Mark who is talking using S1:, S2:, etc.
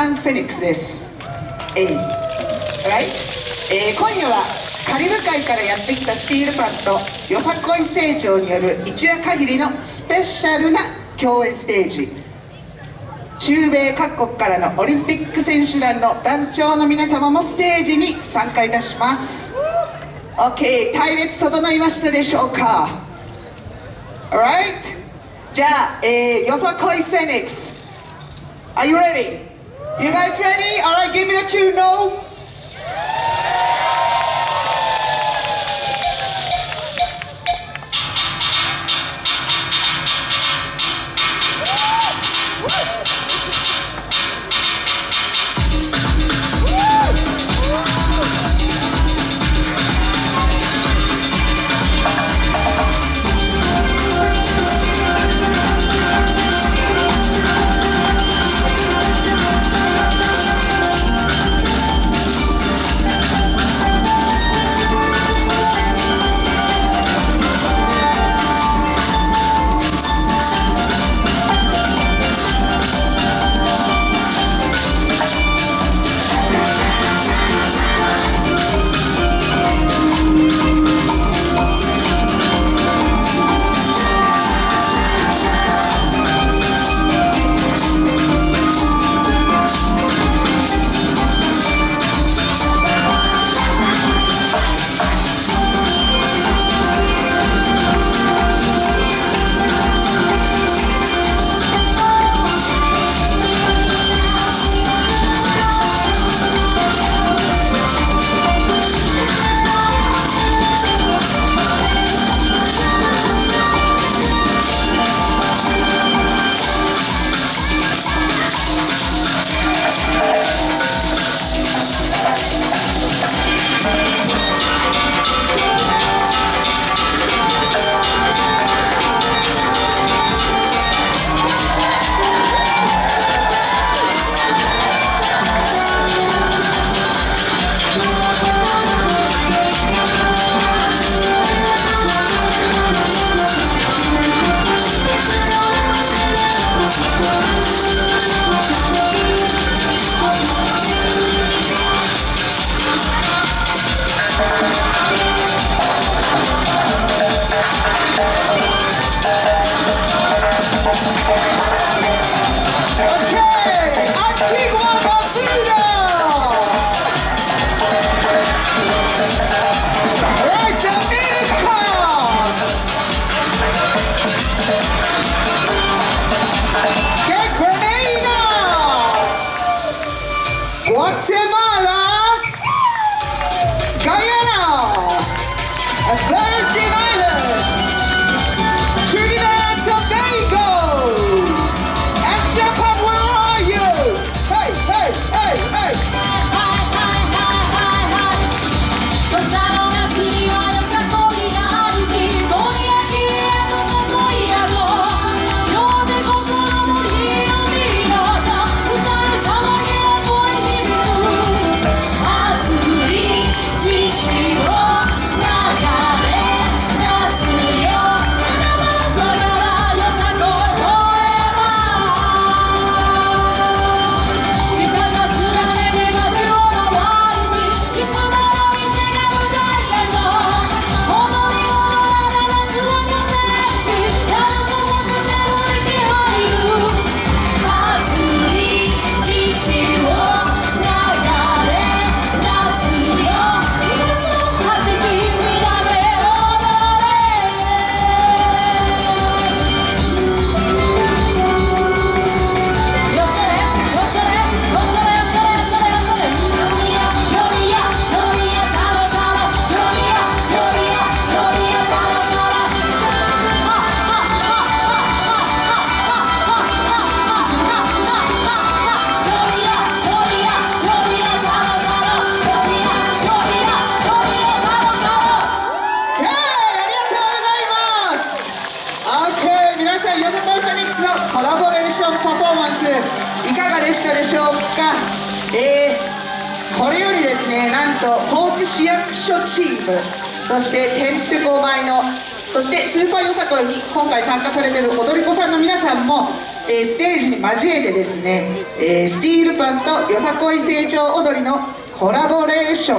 S1: ハン・フェニックスです。えい、r i えー、今夜はカリブ海からやってきたスティールパンとよさこい成長による一夜限りのスペシャルな共演ステージ。中米各国からのオリンピック選手団の団長の皆様もステージに参加いたします。OK 隊列整いましたでしょうか？Alright じゃあ、えー、よさこいフェニックス。Are you ready? You guys ready? Alright, give me the tune, no? しょうか。えー、これよりですねなんと高知市役所チームそしててんてこ舞のそしてスーパーよさこいに今回参加されている踊り子さんの皆さんも
S2: えーステージに交えてですね、えースティールパンとよさこい成長踊りのコラボレーション。